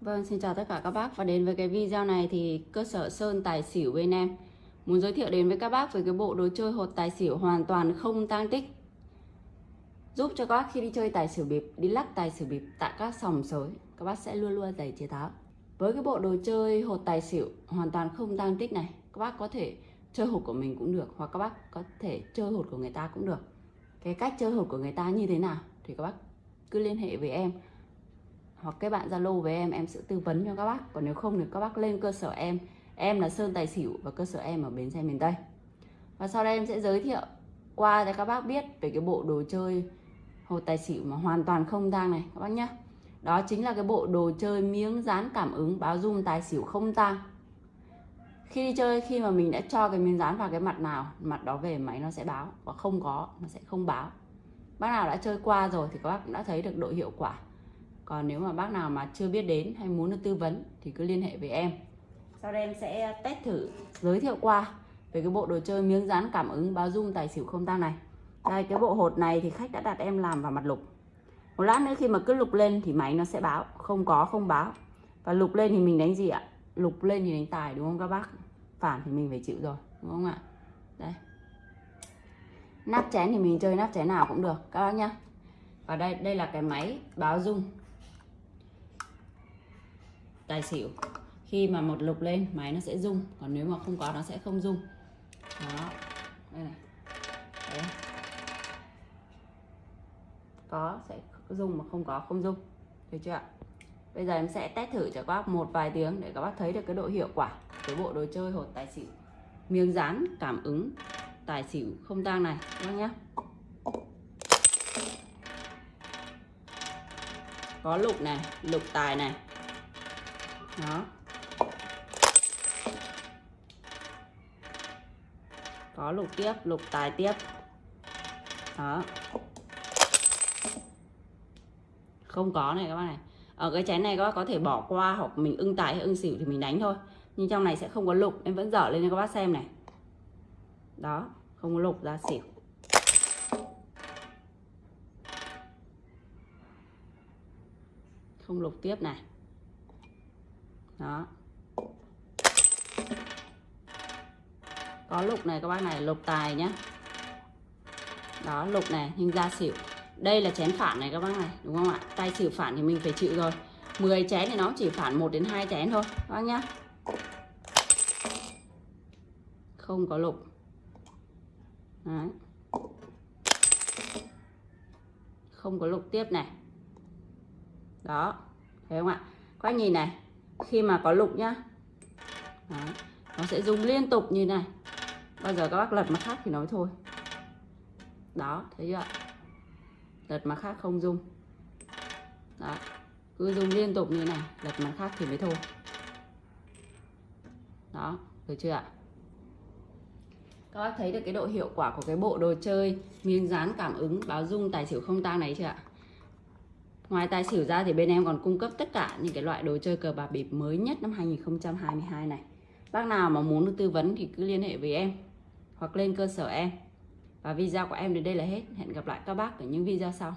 Vâng, xin chào tất cả các bác và đến với cái video này thì cơ sở Sơn Tài Xỉu bên em muốn giới thiệu đến với các bác về cái bộ đồ chơi hột tài xỉu hoàn toàn không tang tích giúp cho các bác khi đi chơi tài xỉu bịp, đi lắc tài xỉu bịp tại các sòng sới các bác sẽ luôn luôn giải chế tháo. Với cái bộ đồ chơi hột tài xỉu hoàn toàn không tang tích này, các bác có thể chơi hột của mình cũng được hoặc các bác có thể chơi hột của người ta cũng được. Cái cách chơi hột của người ta như thế nào thì các bác cứ liên hệ với em hoặc các bạn Zalo với em em sẽ tư vấn cho các bác. Còn nếu không thì các bác lên cơ sở em. Em là Sơn Tài Xỉu và cơ sở em ở Bến Xe miền Tây. Và sau đây em sẽ giới thiệu qua cho các bác biết về cái bộ đồ chơi hột tài xỉu mà hoàn toàn không tang này, các bác nhé đó chính là cái bộ đồ chơi miếng dán cảm ứng báo dung tài xỉu không tang. Khi đi chơi, khi mà mình đã cho cái miếng dán vào cái mặt nào, mặt đó về máy nó sẽ báo. Và không có, nó sẽ không báo. Bác nào đã chơi qua rồi thì các bác cũng đã thấy được độ hiệu quả còn nếu mà bác nào mà chưa biết đến hay muốn được tư vấn thì cứ liên hệ với em. Sau đây em sẽ test thử, giới thiệu qua về cái bộ đồ chơi miếng dán cảm ứng báo dung tài xỉu không tăng này. Đây, cái bộ hột này thì khách đã đặt em làm vào mặt lục. Một lát nữa khi mà cứ lục lên thì máy nó sẽ báo, không có, không báo. Và lục lên thì mình đánh gì ạ? Lục lên thì đánh tài, đúng không các bác? Phản thì mình phải chịu rồi, đúng không ạ? Đây. Nắp chén thì mình chơi nắp chén nào cũng được, các bác nhá. Và đây đây là cái máy báo dung tài xỉu. Khi mà một lục lên, máy nó sẽ rung. Còn nếu mà không có, nó sẽ không rung. Đó. Đây này. Đấy. có, sẽ rung mà không có, không rung. Được chưa ạ? Bây giờ em sẽ test thử cho các bác một vài tiếng để các bác thấy được cái độ hiệu quả cái bộ đồ chơi hột tài xỉu. Miếng dán cảm ứng tài xỉu không tang này, các bác nhé. Có lục này, lục tài này đó. Có lục tiếp, lục tài tiếp. Đó. Không có này các bác này. Ở cái chén này các bác có thể bỏ qua hoặc mình ưng tài hay ưng xỉu thì mình đánh thôi. Nhưng trong này sẽ không có lục, em vẫn dở lên cho các bác xem này. Đó, không có lục, ra xỉu. Không lục tiếp này đó. Có lục này, các bác này, lục tài nhá. Đó, lục này, nhưng ra xỉu. Đây là chén phản này, các bác này, đúng không ạ? Tay xỉu phản thì mình phải chịu rồi. 10 chén thì nó chỉ phản 1 đến 2 chén thôi, các bác nhá. Không có lục. Đấy. không có lục tiếp này. Đó, thấy không ạ? Các bác nhìn này khi mà có lục nhá. Đấy. nó sẽ dùng liên tục như này. Bao giờ các bác lật mặt khác thì nói thôi. Đó thấy chưa lật mặt khác không dùng, đó cứ dùng liên tục như này lật mặt khác thì mới thôi. Đó được chưa ạ? Các bác thấy được cái độ hiệu quả của cái bộ đồ chơi miếng dán cảm ứng báo dung tài xỉu không tang này chưa ạ? Ngoài tài xỉu ra thì bên em còn cung cấp tất cả những cái loại đồ chơi cờ bạc bịp mới nhất năm 2022 này. Bác nào mà muốn được tư vấn thì cứ liên hệ với em, hoặc lên cơ sở em. Và video của em đến đây là hết. Hẹn gặp lại các bác ở những video sau.